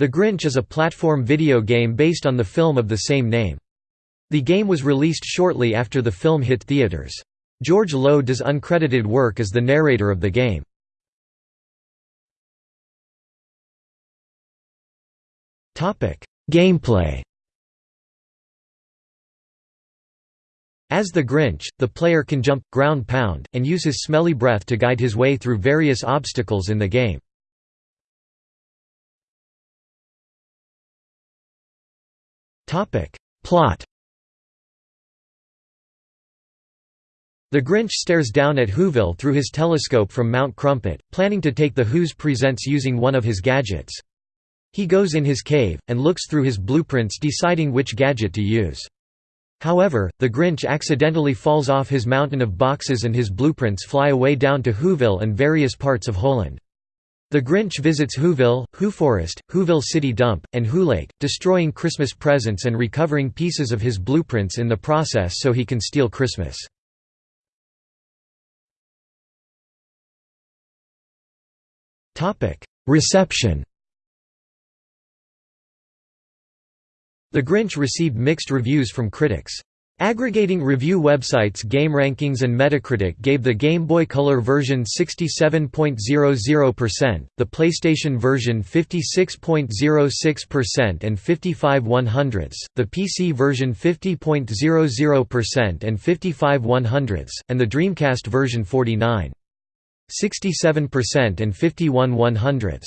The Grinch is a platform video game based on the film of the same name. The game was released shortly after the film hit theaters. George Lowe does uncredited work as the narrator of the game. Gameplay As the Grinch, the player can jump, ground pound, and use his smelly breath to guide his way through various obstacles in the game. Plot The Grinch stares down at Whoville through his telescope from Mount Crumpet, planning to take the Who's presents using one of his gadgets. He goes in his cave, and looks through his blueprints deciding which gadget to use. However, the Grinch accidentally falls off his mountain of boxes and his blueprints fly away down to Whoville and various parts of Holand. The Grinch visits Whoville, Whoforest, Whoville City Dump, and Wholake, destroying Christmas presents and recovering pieces of his blueprints in the process so he can steal Christmas. Reception The Grinch received mixed reviews from critics. Aggregating review websites GameRankings and Metacritic gave the Game Boy Color version 67.00%, the PlayStation version 56.06% and 55 100ths, the PC version 50.00% and 55 100ths, and the Dreamcast version 49. 67% and 51 100ths.